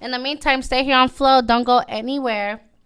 In the meantime, stay here on Flow. Don't go anywhere.